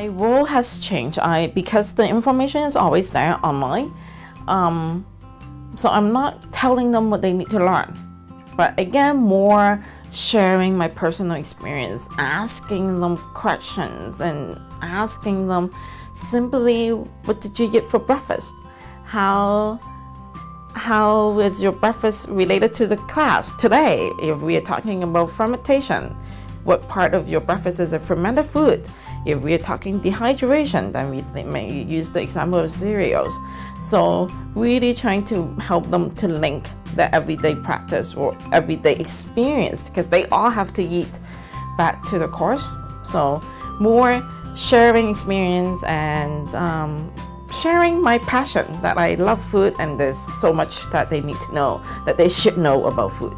My role has changed. I because the information is always there online. Um, so I'm not telling them what they need to learn, but again, more sharing my personal experience, asking them questions, and asking them simply, "What did you get for breakfast? How?" How is your breakfast related to the class today? If we are talking about fermentation, what part of your breakfast is a fermented food? If we're talking dehydration, then we may use the example of cereals. So really trying to help them to link the everyday practice or everyday experience because they all have to eat back to the course. So more sharing experience and um, sharing my passion that I love food and there's so much that they need to know that they should know about food.